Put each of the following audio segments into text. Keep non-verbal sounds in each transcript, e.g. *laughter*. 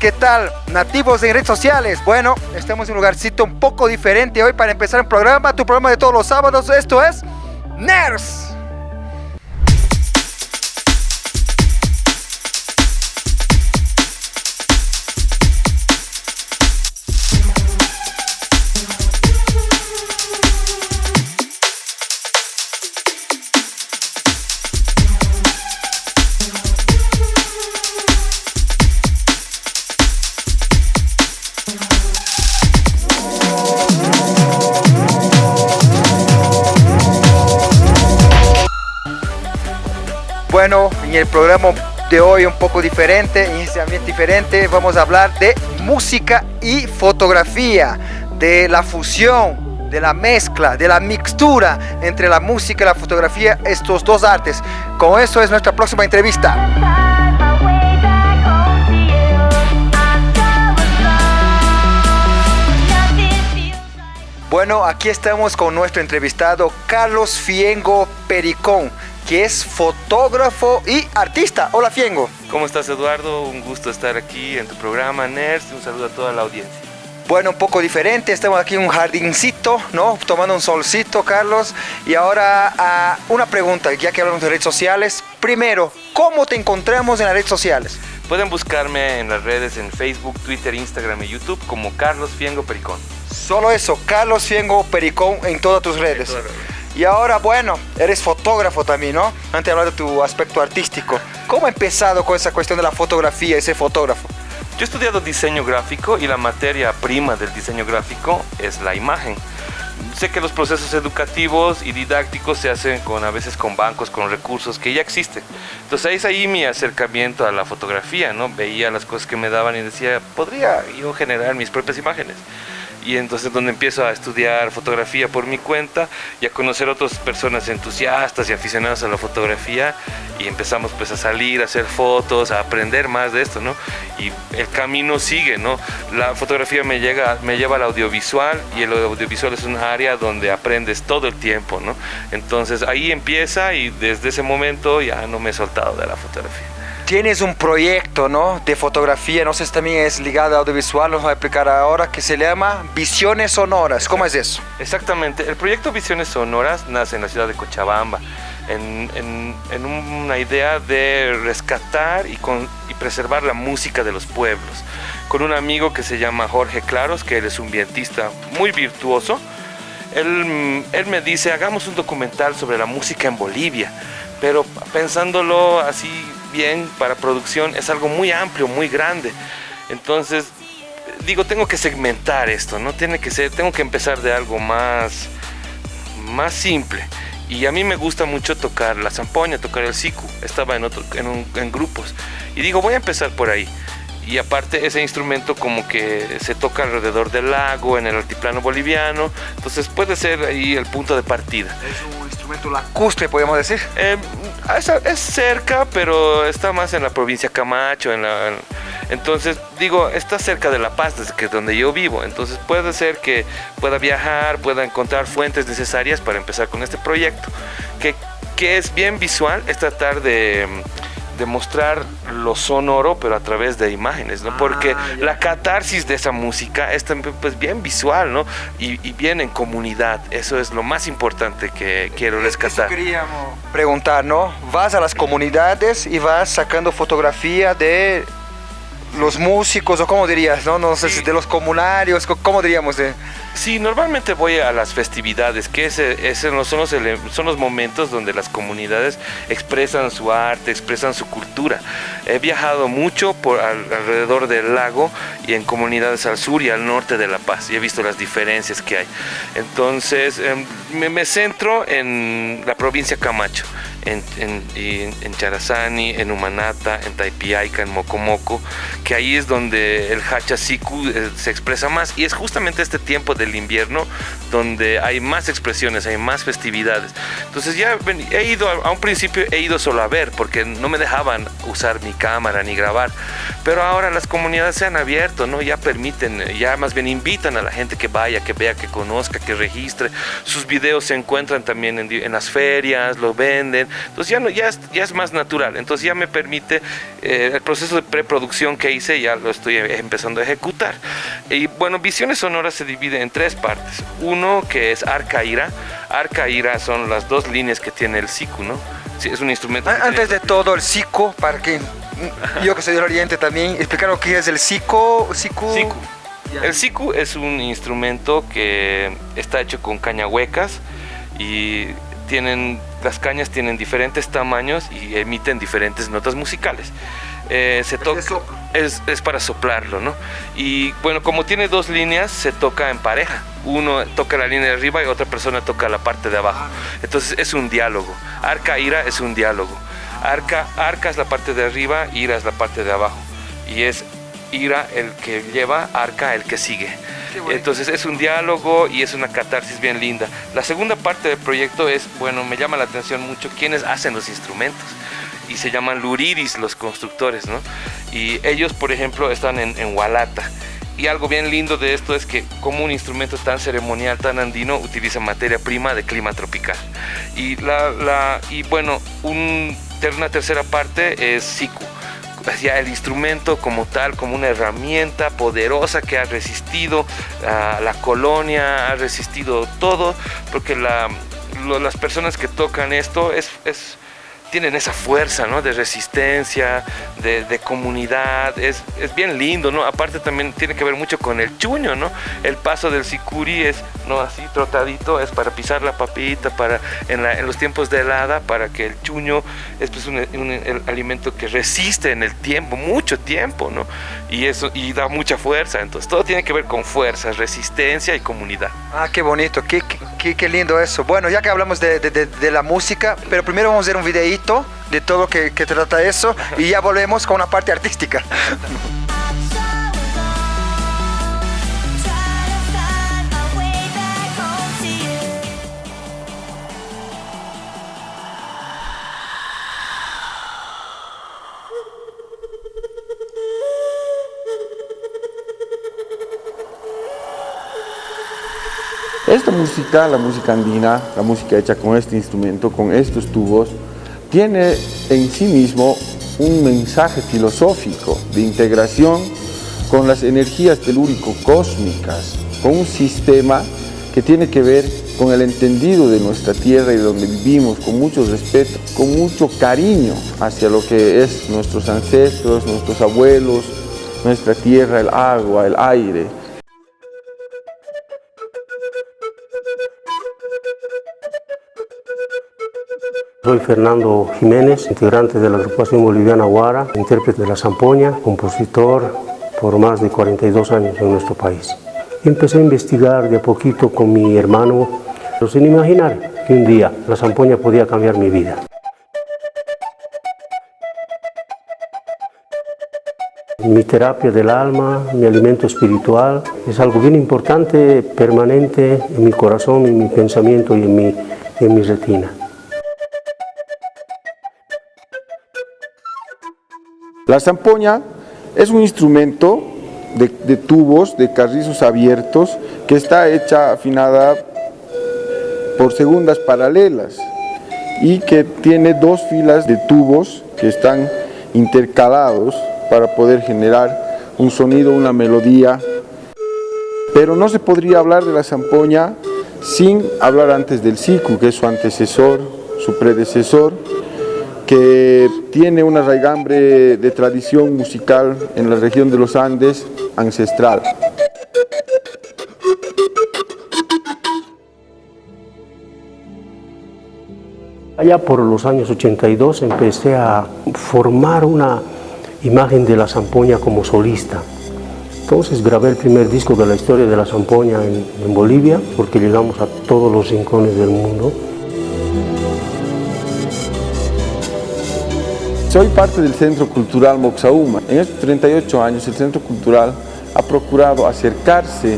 ¿qué tal? Nativos en redes sociales. Bueno, estamos en un lugarcito un poco diferente hoy para empezar el programa, tu programa de todos los sábados. Esto es NERS. Bueno, en el programa de hoy un poco diferente, en este ambiente diferente, vamos a hablar de música y fotografía, de la fusión, de la mezcla, de la mixtura entre la música y la fotografía, estos dos artes. Con eso es nuestra próxima entrevista. Bueno, aquí estamos con nuestro entrevistado Carlos Fiengo Pericón que es fotógrafo y artista. Hola Fiengo. ¿Cómo estás Eduardo? Un gusto estar aquí en tu programa NERS. Un saludo a toda la audiencia. Bueno, un poco diferente, estamos aquí en un jardincito, ¿no? Tomando un solcito, Carlos. Y ahora uh, una pregunta, ya que hablamos de redes sociales. Primero, ¿cómo te encontramos en las redes sociales? Pueden buscarme en las redes en Facebook, Twitter, Instagram y YouTube como Carlos Fiengo Pericón. Solo eso, Carlos Fiengo Pericón en todas tus redes. En todas las redes. Y ahora, bueno, eres fotógrafo también, ¿no? Antes de hablar de tu aspecto artístico. ¿Cómo ha empezado con esa cuestión de la fotografía, ese fotógrafo? Yo he estudiado diseño gráfico y la materia prima del diseño gráfico es la imagen. Sé que los procesos educativos y didácticos se hacen con a veces con bancos, con recursos que ya existen. Entonces es ahí mi acercamiento a la fotografía, ¿no? Veía las cosas que me daban y decía, podría yo generar mis propias imágenes y entonces donde empiezo a estudiar fotografía por mi cuenta y a conocer otras personas entusiastas y aficionadas a la fotografía y empezamos pues a salir, a hacer fotos, a aprender más de esto, ¿no? Y el camino sigue, ¿no? La fotografía me, llega, me lleva al audiovisual y el audiovisual es un área donde aprendes todo el tiempo, ¿no? Entonces ahí empieza y desde ese momento ya no me he soltado de la fotografía tienes un proyecto ¿no? de fotografía, no sé si también es ligado a audiovisual, nos va a explicar ahora, que se llama Visiones Sonoras. ¿Cómo es eso? Exactamente, el proyecto Visiones Sonoras nace en la ciudad de Cochabamba, en, en, una idea de rescatar y, con, y preservar la música de los pueblos, con un amigo que se llama Jorge Claros, que él es un vientista muy virtuoso. Él, él me dice, hagamos un documental sobre la música en Bolivia, pero pensándolo así bien para producción es algo muy amplio, muy grande. Entonces, digo, tengo que segmentar esto, ¿no? Tiene que ser, tengo que empezar de algo más, más simple. Y a mí me gusta mucho tocar la zampoña, tocar el siku. Estaba en, otro, en, en grupos. Y digo, voy a empezar por ahí y aparte ese instrumento como que se toca alrededor del lago, en el altiplano boliviano, entonces puede ser ahí el punto de partida. Un instrumento lacustre, podemos decir. Eh, es, cerca, pero está más en la provincia Camacho, en la, entonces digo, está cerca de La Paz, que donde yo vivo, entonces puede ser que pueda viajar, pueda encontrar fuentes necesarias para empezar con este proyecto, que, que es bien visual, es tratar de demostrar lo sonoro, pero a través de imágenes, ¿no? Porque ah, la catarsis de esa música es también pues bien visual, ¿no? Y, y, bien en comunidad. Eso es lo más importante que quiero rescatar. Eso queríamos preguntar, ¿no? Vas a las comunidades y vas sacando fotografía de los músicos, o cómo dirías, ¿no? No sé si de los comunarios, ¿cómo diríamos? De... Sí, normalmente voy a las festividades, que ese, ese son, los, son los momentos donde las comunidades expresan su arte, expresan su cultura. He viajado mucho por alrededor del lago y en comunidades al sur y al norte de La Paz y he visto las diferencias que hay. Entonces, em, me, me centro en la provincia Camacho en, en, en, Charazani, en Humanata, en Taipiaica, en Mocomoco, que ahí es donde el Hachasiku eh, se expresa más. Y es justamente este tiempo del invierno donde hay más expresiones, hay más festividades. Entonces ya he ido, a un principio he ido solo a ver, porque no me dejaban usar mi cámara ni grabar. Pero ahora las comunidades se han abierto, ¿no? Ya permiten, ya más bien invitan a la gente que vaya, que vea, que conozca, que registre. Sus videos se encuentran también en, en las ferias, lo venden Entonces ya, no, ya, es, ya es más natural, entonces ya me permite eh, el proceso de preproducción que hice, ya lo estoy empezando a ejecutar. Y bueno, Visiones Sonoras se divide en tres partes. Uno que es Arca Ira. Arca Ira son las dos líneas que tiene el SICU, ¿no? Sí, es un instrumento. Antes de todo, el SICU, para que yo que soy del Oriente también, explicar lo que es el SICU. SICU. El siku es un instrumento que está hecho con cañahuecas y tienen, las cañas tienen diferentes tamaños y emiten diferentes notas musicales. Eh, se toca, es, es, para soplarlo, ¿no? Y bueno, como tiene dos líneas, se toca en pareja. Uno toca la línea de arriba y otra persona toca la parte de abajo. Entonces es un diálogo. Arca, ira es un diálogo. Arca, arca es la parte de arriba, ira es la parte de abajo. Y es ira el que lleva, arca el que sigue. Entonces es un diálogo y es una catarsis bien linda. La segunda parte del proyecto es, bueno, me llama la atención mucho quienes hacen los instrumentos y se llaman luriris los constructores, ¿no? Y ellos, por ejemplo, están en, en Hualata. Y algo bien lindo de esto es que como un instrumento tan ceremonial, tan andino, utiliza materia prima de clima tropical. Y, la, la y bueno, un, una tercera parte es siku ya el instrumento como tal, como una herramienta poderosa que ha resistido a la colonia, ha resistido todo, porque la, las personas que tocan esto es, es tienen esa fuerza, ¿no? De resistencia, de, comunidad, es, es, bien lindo, ¿no? Aparte también tiene que ver mucho con el chuño, ¿no? El paso del sicuri es, ¿no? Así trotadito, es para pisar la papita, para, en, la, en los tiempos de helada, para que el chuño es pues un, un alimento que resiste en el tiempo, mucho tiempo, ¿no? Y eso, y da mucha fuerza, entonces todo tiene que ver con fuerza, resistencia y comunidad. Ah, qué bonito, qué, qué, qué lindo eso. Bueno, ya que hablamos de, de, de la música, pero primero vamos a ver un videíto de todo que, que trata eso y ya volvemos con una parte artística. *laughs* Esta música, la música andina, la música hecha con este instrumento, con estos tubos, tiene en sí mismo un mensaje filosófico de integración con las energías telúrico-cósmicas, con un sistema que tiene que ver con el entendido de nuestra tierra y de donde vivimos, con mucho respeto, con mucho cariño hacia lo que es nuestros ancestros, nuestros abuelos, nuestra tierra, el agua, el aire, Soy Fernando Jiménez, integrante de la agrupación boliviana Guara, intérprete de la zampoña, compositor por más de 42 años en nuestro país. Empecé a investigar de a poquito con mi hermano, pero sin imaginar que un día la zampoña podía cambiar mi vida. Mi terapia del alma, mi alimento espiritual, es algo bien importante, permanente en mi corazón, en mi pensamiento y en mi, en mi retina. La zampoña es un instrumento de, tubos, de carrizos abiertos, que está hecha afinada por segundas paralelas y que tiene dos filas de tubos que están intercalados para poder generar un sonido, una melodía. Pero no se podría hablar de la zampoña sin hablar antes del siku, que es su antecesor, su predecesor, que tiene una raigambre de tradición musical en la región de los Andes ancestral. Allá por los años 82 empecé a formar una imagen de la zampoña como solista. Entonces grabé el primer disco de la historia de la zampoña en, en Bolivia, porque llegamos a todos los rincones del mundo. Soy parte del Centro Cultural Moxauma. En estos 38 años el Centro Cultural ha procurado acercarse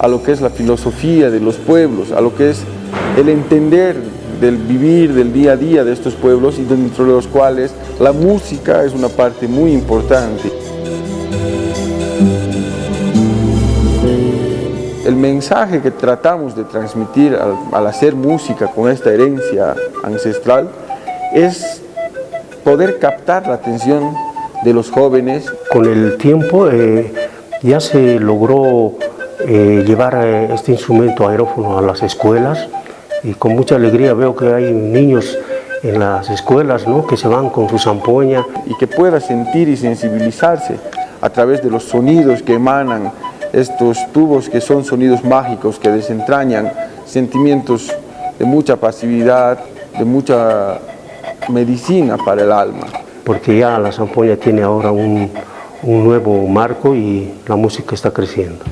a lo que es la filosofía de los pueblos, a lo que es el entender del vivir del día a día de estos pueblos y dentro de los cuales la música es una parte muy importante. El mensaje que tratamos de transmitir al, al hacer música con esta herencia ancestral es poder captar la atención de los jóvenes. Con el tiempo eh, ya se logró eh, llevar eh, este instrumento aerófono a las escuelas y con mucha alegría veo que hay niños en las escuelas ¿no? que se van con su zampoña. Y que pueda sentir y sensibilizarse a través de los sonidos que emanan estos tubos que son sonidos mágicos que desentrañan sentimientos de mucha pasividad, de mucha medicina para el alma. Porque ya la zampoña tiene ahora un, un nuevo marco y la música está creciendo.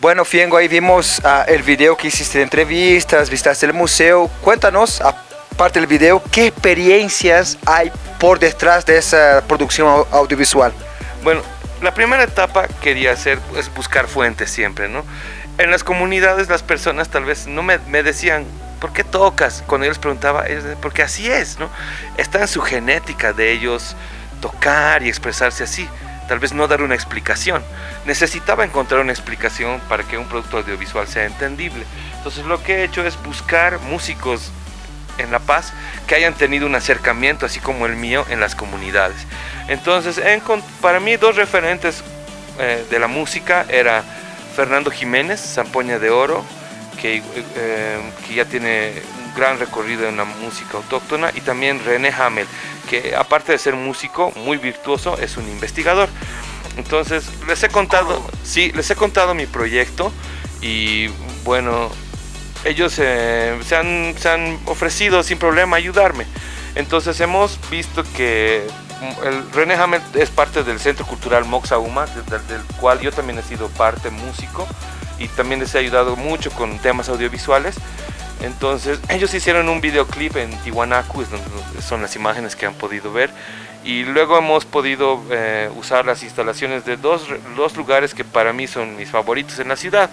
Bueno, Fiengo, ahí vimos uh, el video que hiciste de entrevistas, visitaste el museo. Cuéntanos, aparte del video, ¿qué experiencias hay por detrás de esa producción audiovisual? Bueno, la primera etapa quería hacer es buscar fuentes siempre, ¿no? En las comunidades las personas tal vez no me, decían, ¿por qué tocas? Cuando yo les preguntaba, porque así es, ¿no? Está en su genética de ellos tocar y expresarse así tal vez no dar una explicación. Necesitaba encontrar una explicación para que un producto audiovisual sea entendible. Entonces lo que he hecho es buscar músicos en La Paz que hayan tenido un acercamiento así como el mío en las comunidades. Entonces para mí dos referentes eh, de la música era Fernando Jiménez, Zampoña de Oro, que, eh, que ya tiene un gran recorrido en la música autóctona, y también René Hamel, que aparte de ser músico muy virtuoso, es un investigador. Entonces, les he contado, sí, les he contado mi proyecto y bueno, ellos eh, se, han, se, han, ofrecido sin problema ayudarme. Entonces hemos visto que el René Hamel es parte del Centro Cultural Moxauma, del, del cual yo también he sido parte músico y también les he ayudado mucho con temas audiovisuales. Entonces *laughs* ellos hicieron un videoclip en Tiwanaku, son las imágenes que han podido ver. Y luego hemos podido eh, usar las instalaciones de dos, dos lugares que para mí son mis favoritos en la ciudad.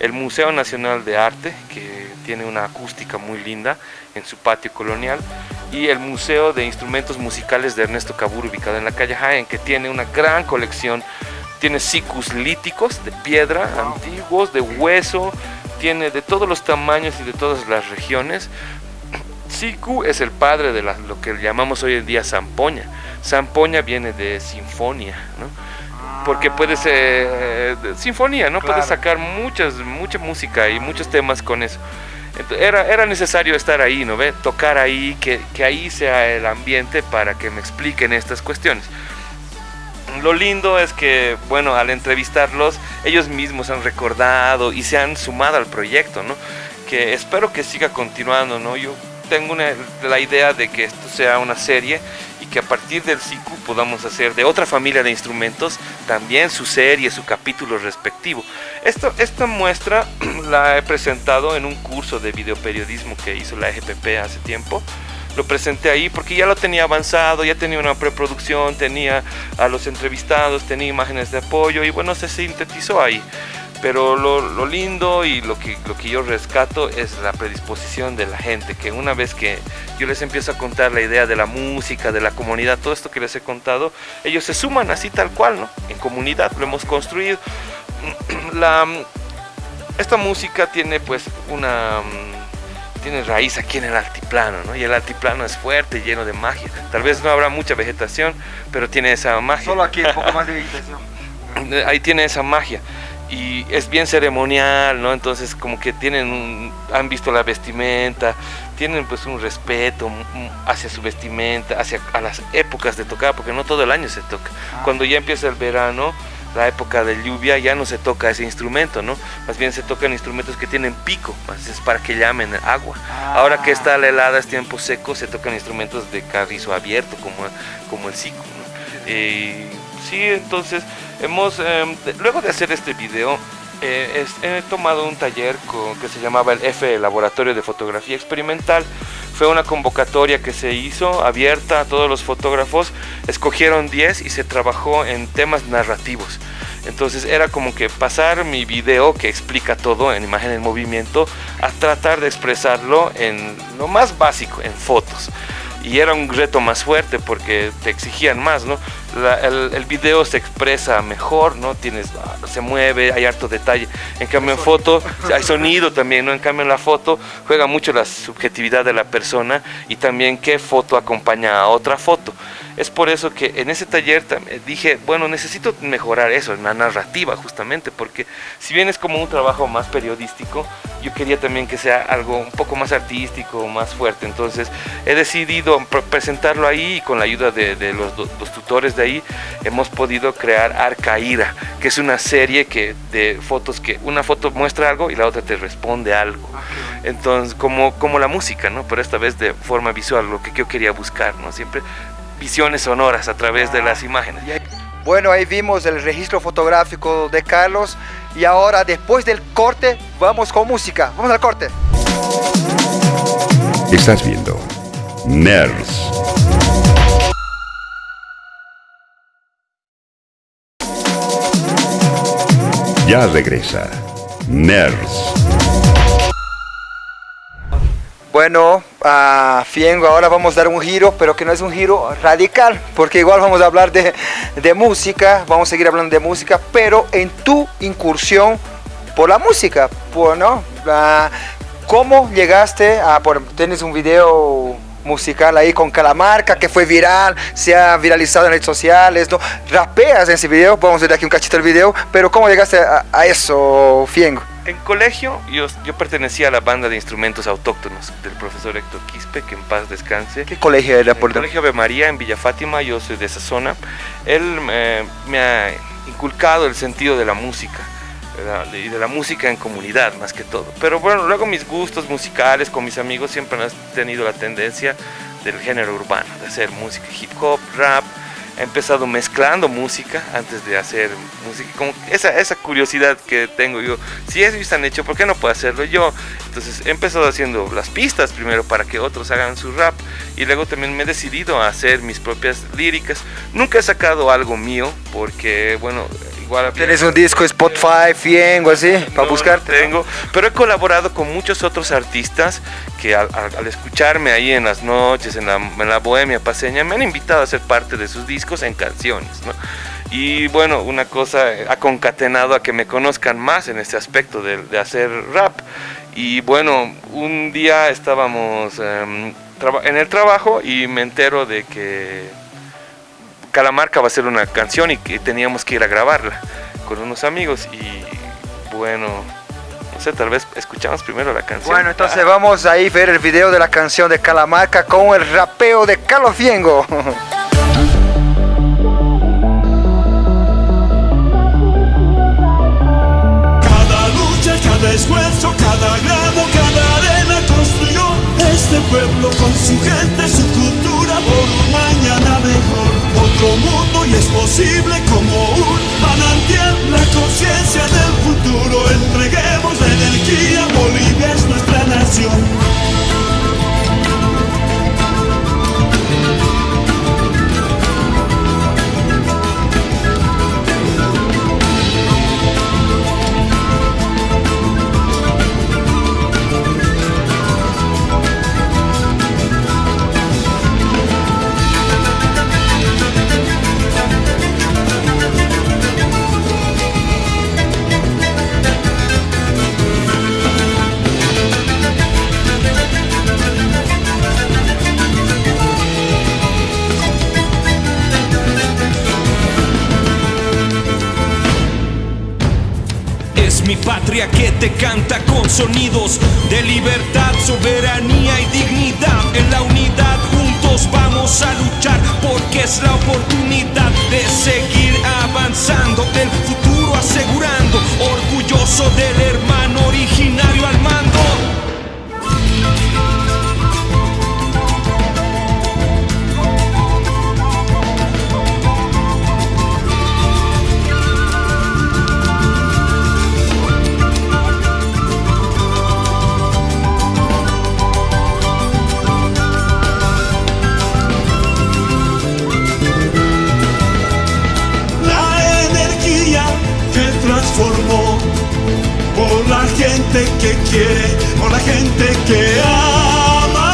El Museo Nacional de Arte, que tiene una acústica muy linda en su patio colonial, y el Museo de Instrumentos Musicales de Ernesto Cabur, ubicado en la calle Jaén, que tiene una gran colección. Tiene sicus líticos de piedra, antiguos, de hueso, tiene de todos los tamaños y de todas las regiones. Siku es el padre de lo que llamamos hoy en día zampoña. Zampoña viene de sinfonía, ¿no? Porque puede ser eh, sinfonía, ¿no? Puedes sacar muchas, mucha música y muchos temas con eso. era, era necesario estar ahí, ¿no ve? Tocar ahí, que, que ahí sea el ambiente para que me expliquen estas cuestiones lo lindo es que, bueno, al entrevistarlos, ellos mismos han recordado y se han sumado al proyecto, ¿no? Que espero que siga continuando, ¿no? Yo tengo la idea de que esto sea una serie que a partir del CICU podamos hacer de otra familia de instrumentos también su serie, su capítulo respectivo. Esto, esta muestra *clears throat* la he presentado en un curso de videoperiodismo que hizo la EGPP hace tiempo lo presenté ahí porque ya lo tenía avanzado, ya tenía una preproducción, tenía a los entrevistados, tenía imágenes de apoyo y bueno, se sintetizó ahí. Pero lo, lindo y lo que, lo que yo rescato es la predisposición de la gente, que una vez que yo les empiezo a contar la idea de la música, de la comunidad, todo esto que les he contado, ellos se suman así tal cual, ¿no? En comunidad, lo hemos construido. *clears throat* La, esta música tiene pues una tiene raíz aquí en el altiplano, ¿no? Y el altiplano es fuerte, lleno de magia. Tal vez no habrá mucha vegetación, pero tiene esa magia. Solo aquí un poco más de vegetación. *laughs* Ahí tiene esa magia. Y es bien ceremonial, ¿no? Entonces como que tienen, han visto la vestimenta, tienen pues un respeto hacia su vestimenta, hacia a las épocas de tocar, porque no todo el año se toca. Ah. Cuando ya empieza el verano, la época de lluvia ya no se toca ese instrumento, ¿no? Más bien se tocan instrumentos que tienen pico, más es para que llamen agua. Ah. Ahora que está la helada, es tiempo seco, se tocan instrumentos de carrizo abierto, como, como el cico, ¿no? sí, entonces, hemos, em, luego de hacer este video, eh, he tomado un taller con, que se llamaba el F Laboratorio de Fotografía Experimental, fue una convocatoria que se hizo abierta a todos los fotógrafos, escogieron 10 y se trabajó en temas narrativos. Entonces era como que pasar mi video que explica todo en imagen en movimiento a tratar de expresarlo en lo más básico, en fotos. y era un reto más fuerte porque te exigían más, ¿no? El, el, video se expresa mejor, ¿no? Tienes, ah, se mueve, hay harto detalle. En cambio en foto *laughs* hay sonido también, ¿no? En cambio en la foto juega mucho la subjetividad de la persona y también qué foto acompaña a otra foto. Es por eso que en ese taller dije, bueno, necesito mejorar eso, en la narrativa justamente, porque si bien es como un trabajo más periodístico, yo quería también que sea algo un poco más artístico, más fuerte. Entonces he decidido presentarlo ahí y con la ayuda de, los, los, tutores de ahí hemos podido crear Arcaíra, que es una serie que, de fotos que una foto muestra algo y la otra te responde algo. Ah, Entonces, como, como la música, ¿no? Pero esta vez de forma visual, lo que yo quería buscar, ¿no? Siempre visiones sonoras a través de las imágenes. Bueno, ahí vimos el registro fotográfico de Carlos y ahora después del corte vamos con música. Vamos al corte. Estás viendo Nerds. Ya regresa Nerds. Bueno, Fiengo ahora vamos a dar un giro, pero que no es un giro radical, porque igual vamos a hablar de, música, vamos a seguir hablando de música, pero en tu incursión por la música, bueno, ¿cómo llegaste a, por, tienes un video musical ahí con Calamarca que fue viral, se ha viralizado en redes sociales, ¿no? Rapeas en ese video, vamos a ver aquí un cachito del video, pero ¿cómo llegaste a eso, Fiengo? En colegio yo, yo pertenecía a la banda de instrumentos autóctonos del profesor Héctor Quispe, que en paz descanse. ¿Qué colegio era? Por el colegio de María en Villa Fátima, yo soy de esa zona. Él me ha inculcado el sentido de la música y de la música en comunidad más que todo. Pero bueno, luego mis gustos musicales con mis amigos siempre han tenido la tendencia del género urbano, de hacer música hip hop, rap, he empezado mezclando música antes de hacer música, como esa, esa curiosidad que tengo yo, si ellos han hecho, ¿por qué no puedo hacerlo yo? Entonces he empezado haciendo las pistas primero para que otros hagan su rap y luego también me he decidido a hacer mis propias líricas. Nunca he sacado algo mío porque, bueno. ¿Tienes un disco Spotify, Fiengo, así, para buscar? Tengo, pero he colaborado con muchos otros artistas que al, escucharme ahí en las noches, en la, en la bohemia paseña, me han invitado a ser parte de sus discos en canciones, ¿no? Y bueno, una cosa ha concatenado a que me conozcan más en este aspecto de, hacer rap. Y bueno, un día estábamos em, en el trabajo y me entero de que Calamarca va a hacer una canción y que teníamos que ir a grabarla con unos amigos. Y bueno, no sé, tal vez escuchamos primero la canción. Bueno, entonces ah. vamos a ir a ver el video de la canción de Calamarca con el rapeo de Carlos Fiengo. esfuerzo, cada grado, cada patria que te canta con sonidos de libertad, soberanía y dignidad. En la unidad juntos vamos a luchar porque es la oportunidad de seguir avanzando, el futuro asegurando, orgulloso del hermano originario al mando. quiere, con la gente que ama.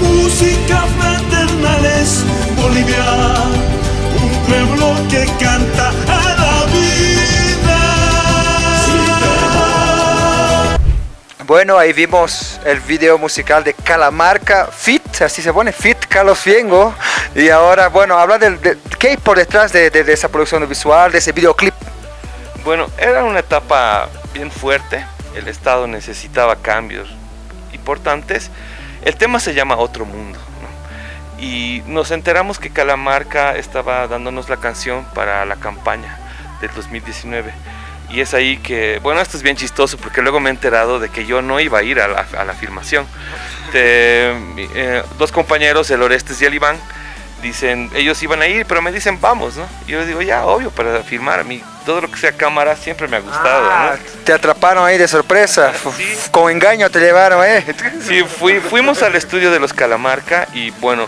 Música fraternal es Bolivia, un pueblo que canta a la vida. Bueno, ahí vimos el video musical de Calamarca Fit, así se pone, Fit Carlos Fiengo. Y ahora, bueno, habla del, de, qué hay por detrás de, de, de esa producción visual, de ese videoclip bueno, era una etapa bien fuerte, el Estado necesitaba cambios importantes. El tema se llama Otro Mundo. ¿no? Y nos enteramos que Calamarca estaba dándonos la canción para la campaña del 2019. Y es ahí que, bueno, esto es bien chistoso porque luego me he enterado de que yo no iba a ir a la, a la filmación. De, eh, dos compañeros, el Orestes y el Iván, dicen, ellos iban a ir, pero me dicen, vamos, ¿no? Y yo les digo, ya, obvio, para filmar. A mí todo lo que sea cámara siempre me ha gustado, Ah, ¿no? Te atraparon ahí de sorpresa, Sí. con engaño te llevaron, ¿eh? Sí, fui- fuimos al estudio de los Calamarca y bueno,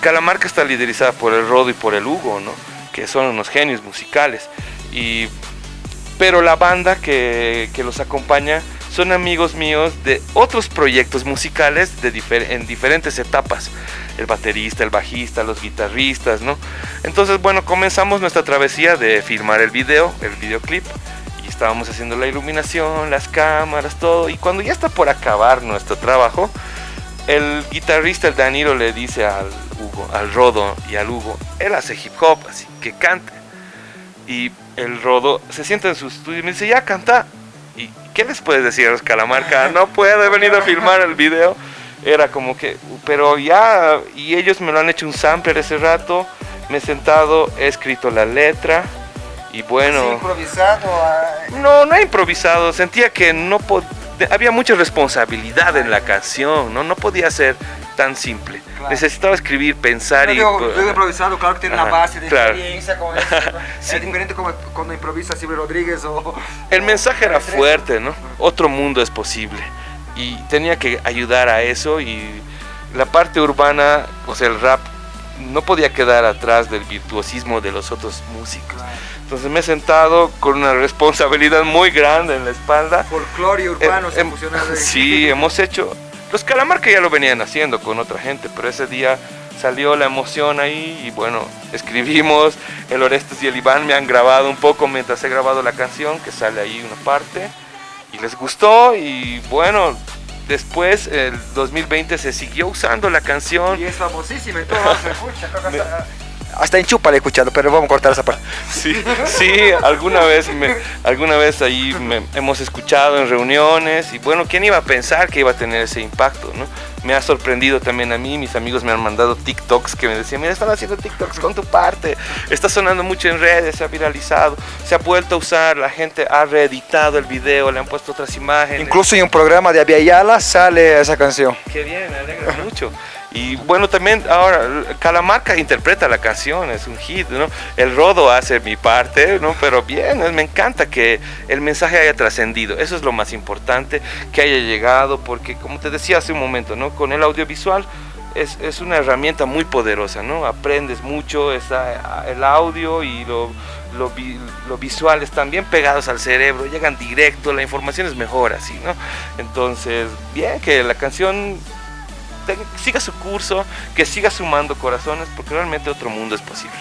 Calamarca está liderizada por el Rodo y por el Hugo, ¿no? Que son unos genios musicales. Y, pero la banda que, que los acompaña son amigos míos de otros proyectos musicales de en diferentes etapas. El baterista, el bajista, los guitarristas, ¿no? Entonces, bueno, comenzamos nuestra travesía de filmar el video, el videoclip. Y estábamos haciendo la iluminación, las cámaras, todo. Y cuando ya está por acabar nuestro trabajo, el guitarrista, el Danilo, le dice al Hugo, al Rodo y al Hugo, él hace hip hop, así que cante. Y el Rodo se sienta en su estudio y me dice, ya canta. ¿Y qué les puedes decir a los Calamarca? No puedo, he venido a filmar el video. Era como que, pero ya, y ellos me lo han hecho un sampler ese rato. Me he sentado, he escrito la letra. Y bueno. improvisado. No, no he improvisado. Sentía que no pod- de- había mucha responsabilidad en la canción. No, no podía ser tan simple. Claro. Necesitaba escribir, pensar y. improvisado, claro que tiene una Ajá, base de claro. experiencia con eso. *laughs* Sí. Es diferente como cuando improvisa Silvio Rodríguez o... El mensaje era fuerte, ¿no? Otro mundo es posible. Y tenía que ayudar a eso y la parte urbana, o sea, el rap, no podía quedar atrás del virtuosismo de los otros músicos. Entonces me he sentado con una responsabilidad muy grande en la espalda. Folclore urbano se Sí, hemos hecho. Los Calamarca ya lo venían haciendo con otra gente, pero ese día salió la emoción ahí y bueno, escribimos. El Orestes y el Iván me han grabado un poco mientras he grabado la canción, que sale ahí una parte. Y les gustó y bueno, después, el 2020 se siguió usando la canción. Y es famosísima y todo se escucha. Hasta, hasta en Chupa le he escuchado, pero vamos a cortar esa parte. Sí, sí, alguna vez, me- alguna vez ahí me- hemos escuchado en reuniones y bueno, ¿quién iba a pensar que iba a tener ese impacto, no? Me ha sorprendido también a mí, mis amigos me han mandado TikToks que me decían, mira, están haciendo TikToks con tu parte, está sonando mucho en redes, se ha viralizado, se ha vuelto a usar, la gente ha reeditado el video, le han puesto otras imágenes. Incluso en un programa de Aviala sale esa canción. Qué bien, me alegra mucho. Y bueno, también ahora Calamarca interpreta la canción, es un hit, ¿no? El Rodo hace mi parte, ¿no? Pero bien, me encanta que el mensaje haya trascendido. Eso es lo más importante, que haya llegado, porque como te decía hace un momento, ¿no? Con el audiovisual es, es una herramienta muy poderosa, ¿no? Aprendes mucho, está el audio y lo, lo, vi- lo visual están bien pegados al cerebro, llegan directo, la información es mejor así, ¿no? Entonces, bien, que la canción siga su curso, que siga sumando corazones, porque realmente otro mundo es posible.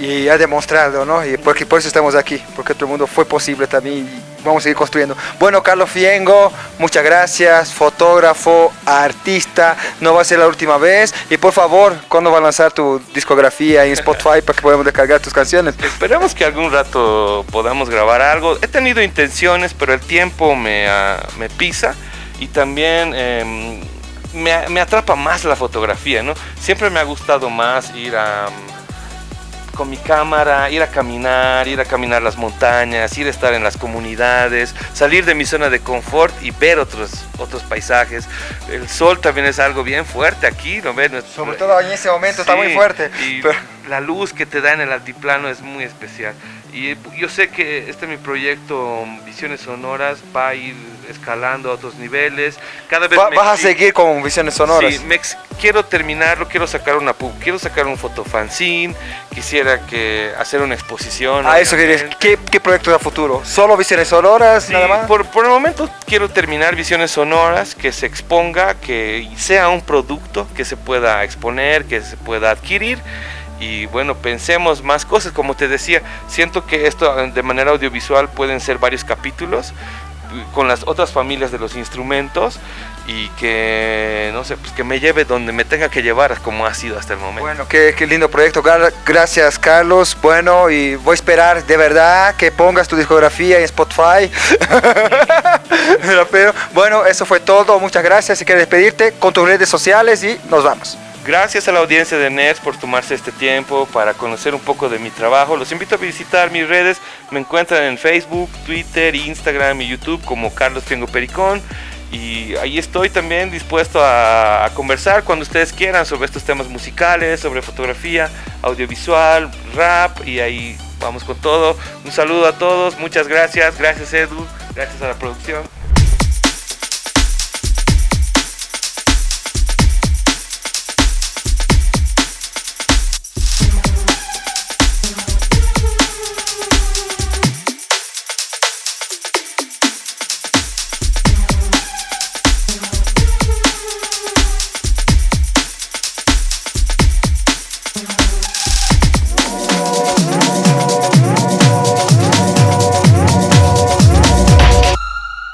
Y ha demostrado, ¿no? Y porque por eso estamos aquí, porque otro mundo fue posible también y vamos a seguir construyendo. Bueno, Carlos Fiengo, muchas gracias, fotógrafo, artista, no va a ser la última vez. Y por favor, ¿cuándo va a lanzar tu discografía en Spotify para que podamos descargar tus canciones? Esperemos que algún rato podamos grabar algo. He tenido intenciones, pero el tiempo me, ah, me pisa y también em, me, me atrapa más la fotografía, ¿no? Siempre me ha gustado más ir a... con mi cámara, ir a caminar, ir a caminar las montañas, ir a estar en las comunidades, salir de mi zona de confort y ver otros, otros paisajes. El sol también es algo bien fuerte aquí, ¿no ves? Sobre todo en ese momento está muy fuerte. Y pero- la luz que te da en el altiplano es muy especial. Y yo sé que este mi proyecto Visiones Sonoras va a ir escalando a otros niveles. Cada vez Va- me vas a seguir con visiones sonoras. Sí, me ex- quiero terminarlo, quiero sacar una pu- quiero sacar un fotofanzine, quisiera que hacer una exposición. A eso querías. ¿Qué, ¿Qué proyectos a futuro? ¿Solo visiones sonoras? Sí, nada más? Por, por el momento quiero terminar Visiones Sonoras, que se exponga, que sea un producto que se pueda exponer, que se pueda adquirir. Y bueno, pensemos más cosas, como te decía, siento que esto eh, de manera audiovisual pueden ser varios capítulos. con las otras familias de los instrumentos y que no sé, pues que me lleve donde me tenga que llevar como ha sido hasta el momento. Bueno, qué, qué lindo proyecto. Gra- Gracias, Carlos. Bueno, y voy a esperar de verdad que pongas tu discografía en Spotify. *laughs* Pero, bueno, eso fue todo. Muchas gracias. Si quieres despedirte con tus redes sociales y nos vamos. Gracias a la audiencia de NERS por tomarse este tiempo para conocer un poco de mi trabajo. Los invito a visitar mis redes. Me encuentran en Facebook, Twitter, Instagram y YouTube como Carlos Fiengo Pericón. Y ahí estoy también dispuesto a conversar cuando ustedes quieran sobre estos temas musicales, sobre fotografía, audiovisual, rap. Y ahí vamos con todo. Un saludo a todos. Muchas gracias. Gracias Edu. Gracias a la producción.